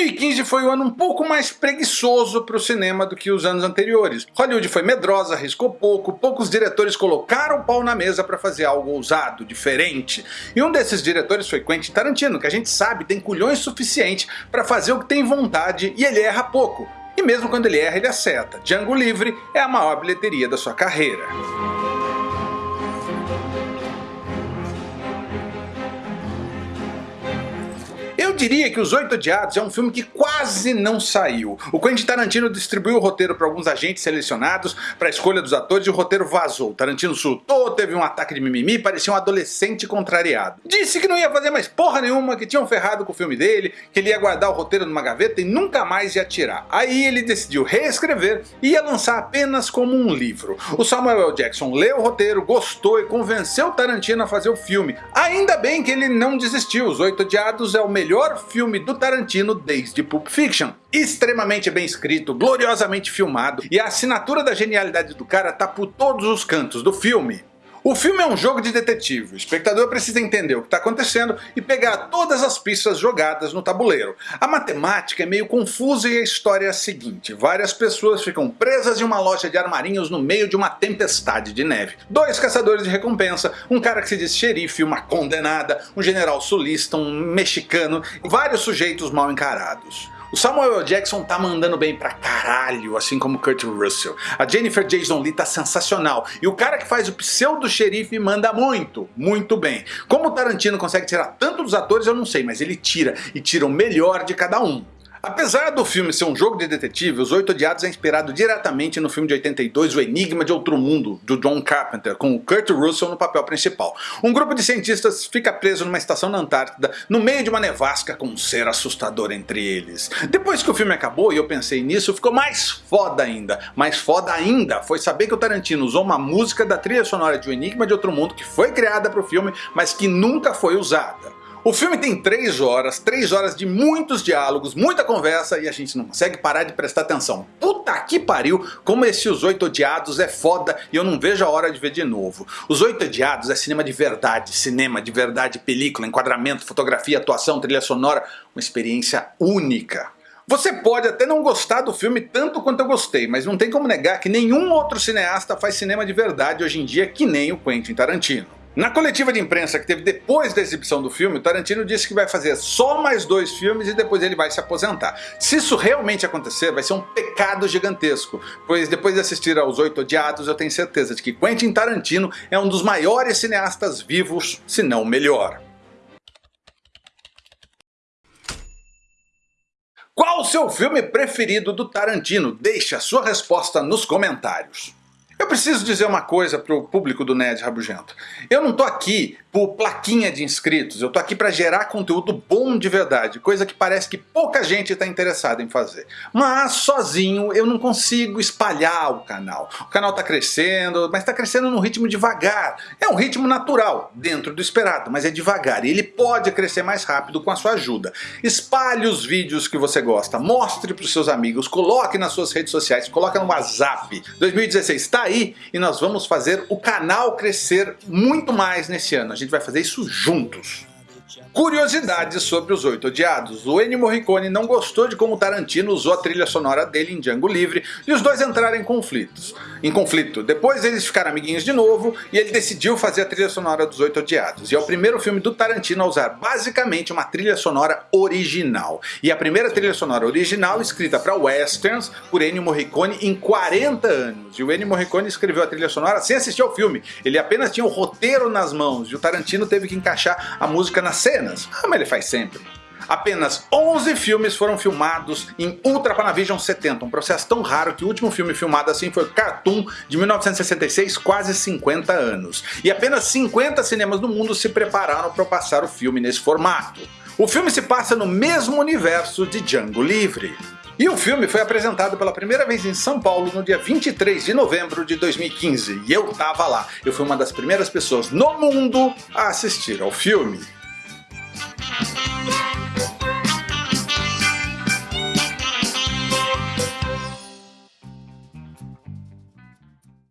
2015 foi um ano um pouco mais preguiçoso para o cinema do que os anos anteriores. Hollywood foi medrosa, arriscou pouco, poucos diretores colocaram o pau na mesa para fazer algo ousado, diferente. E um desses diretores foi Quentin Tarantino, que a gente sabe tem culhões suficiente para fazer o que tem vontade e ele erra pouco. E mesmo quando ele erra, ele acerta. Django Livre é a maior bilheteria da sua carreira. Eu diria que Os Oito Odiados é um filme que quase não saiu. O Quentin Tarantino distribuiu o roteiro para alguns agentes selecionados para a escolha dos atores e o roteiro vazou. Tarantino surtou, teve um ataque de mimimi, parecia um adolescente contrariado. Disse que não ia fazer mais porra nenhuma, que tinham ferrado com o filme dele, que ele ia guardar o roteiro numa gaveta e nunca mais ia tirar. Aí ele decidiu reescrever e ia lançar apenas como um livro. O Samuel L. Jackson leu o roteiro, gostou e convenceu Tarantino a fazer o filme. Ainda bem que ele não desistiu, Os Oito Odiados é o melhor melhor filme do Tarantino desde Pulp Fiction. Extremamente bem escrito, gloriosamente filmado, e a assinatura da genialidade do cara tá por todos os cantos do filme. O filme é um jogo de detetive, o espectador precisa entender o que está acontecendo e pegar todas as pistas jogadas no tabuleiro. A matemática é meio confusa e a história é a seguinte, várias pessoas ficam presas em uma loja de armarinhos no meio de uma tempestade de neve. Dois caçadores de recompensa, um cara que se diz xerife, uma condenada, um general sulista, um mexicano, vários sujeitos mal encarados. O Samuel. Jackson tá mandando bem pra caralho, assim como Kurt Russell. A Jennifer Jason Leigh tá sensacional. E o cara que faz o pseudo xerife manda muito, muito bem. Como o Tarantino consegue tirar tanto dos atores eu não sei, mas ele tira, e tira o melhor de cada um. Apesar do filme ser um jogo de detetive, Os Oito Odiados é inspirado diretamente no filme de 82 O Enigma de Outro Mundo, do John Carpenter, com o Kurt Russell no papel principal. Um grupo de cientistas fica preso numa estação na Antártida, no meio de uma nevasca com um ser assustador entre eles. Depois que o filme acabou e eu pensei nisso, ficou mais foda ainda. Mais foda ainda foi saber que o Tarantino usou uma música da trilha sonora de O Enigma de Outro Mundo que foi criada para o filme, mas que nunca foi usada. O filme tem 3 horas, 3 horas de muitos diálogos, muita conversa e a gente não consegue parar de prestar atenção. Puta que pariu, como esse Os Oito Odiados é foda e eu não vejo a hora de ver de novo. Os Oito Odiados é cinema de verdade, cinema de verdade, película, enquadramento, fotografia, atuação, trilha sonora, uma experiência única. Você pode até não gostar do filme tanto quanto eu gostei, mas não tem como negar que nenhum outro cineasta faz cinema de verdade hoje em dia que nem o Quentin Tarantino. Na coletiva de imprensa que teve depois da exibição do filme, Tarantino disse que vai fazer só mais dois filmes e depois ele vai se aposentar. Se isso realmente acontecer, vai ser um pecado gigantesco, pois depois de assistir aos Oito Odiados eu tenho certeza de que Quentin Tarantino é um dos maiores cineastas vivos, se não o melhor. Qual o seu filme preferido do Tarantino? Deixe a sua resposta nos comentários. Preciso dizer uma coisa para o público do Ned Rabugento. Eu não tô aqui por plaquinha de inscritos, eu tô aqui para gerar conteúdo bom de verdade, coisa que parece que pouca gente está interessada em fazer. Mas sozinho eu não consigo espalhar o canal. O canal está crescendo, mas está crescendo num ritmo devagar. É um ritmo natural, dentro do esperado, mas é devagar e ele pode crescer mais rápido com a sua ajuda. Espalhe os vídeos que você gosta, mostre para os seus amigos, coloque nas suas redes sociais, coloque no WhatsApp. 2016 está aí e nós vamos fazer o canal crescer muito mais nesse ano. A gente vai fazer isso juntos. Curiosidades sobre Os Oito Odiados. O Ennio Morricone não gostou de como Tarantino usou a trilha sonora dele em Django Livre e os dois entraram em conflitos. Em conflito. Depois eles ficaram amiguinhos de novo e ele decidiu fazer a trilha sonora dos Oito Odiados. E é o primeiro filme do Tarantino a usar basicamente uma trilha sonora original. E a primeira trilha sonora original escrita para westerns por Ennio Morricone em 40 anos. E o Ennio Morricone escreveu a trilha sonora sem assistir ao filme. Ele apenas tinha o roteiro nas mãos e o Tarantino teve que encaixar a música na cena cenas, como ele faz sempre. Apenas 11 filmes foram filmados em Ultra Panavision 70, um processo tão raro que o último filme filmado assim foi Cartoon de 1966, quase 50 anos. E apenas 50 cinemas do mundo se prepararam para passar o filme nesse formato. O filme se passa no mesmo universo de Django Livre. E o filme foi apresentado pela primeira vez em São Paulo no dia 23 de novembro de 2015, e eu tava lá. Eu fui uma das primeiras pessoas no mundo a assistir ao filme.